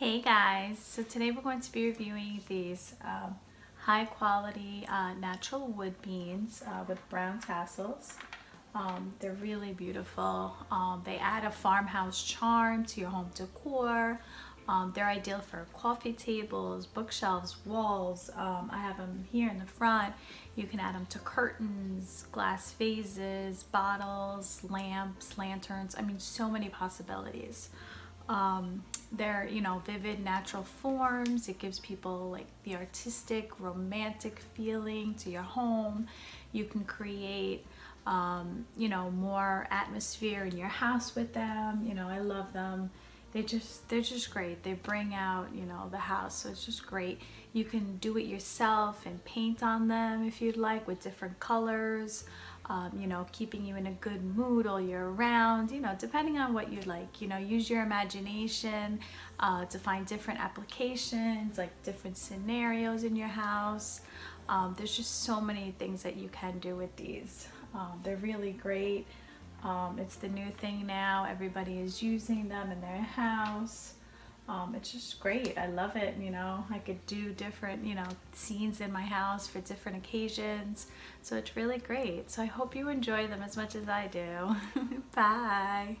Hey guys, so today we're going to be reviewing these um, high quality uh, natural wood beans uh, with brown tassels. Um, they're really beautiful. Um, they add a farmhouse charm to your home decor. Um, they're ideal for coffee tables, bookshelves, walls. Um, I have them here in the front. You can add them to curtains, glass vases, bottles, lamps, lanterns. I mean, so many possibilities um, they're you know vivid natural forms. It gives people like the artistic romantic feeling to your home. You can create um, you know more atmosphere in your house with them. You know I love them they just they're just great. They bring out you know the house so it's just great. You can do it yourself and paint on them if you'd like with different colors um, you know keeping you in a good mood all year round you know depending on what you like. You know use your imagination uh, to find different applications like different scenarios in your house. Um, there's just so many things that you can do with these. Um, they're really great um, it's the new thing now. Everybody is using them in their house. Um, it's just great. I love it. You know, I could do different, you know, scenes in my house for different occasions. So it's really great. So I hope you enjoy them as much as I do. Bye.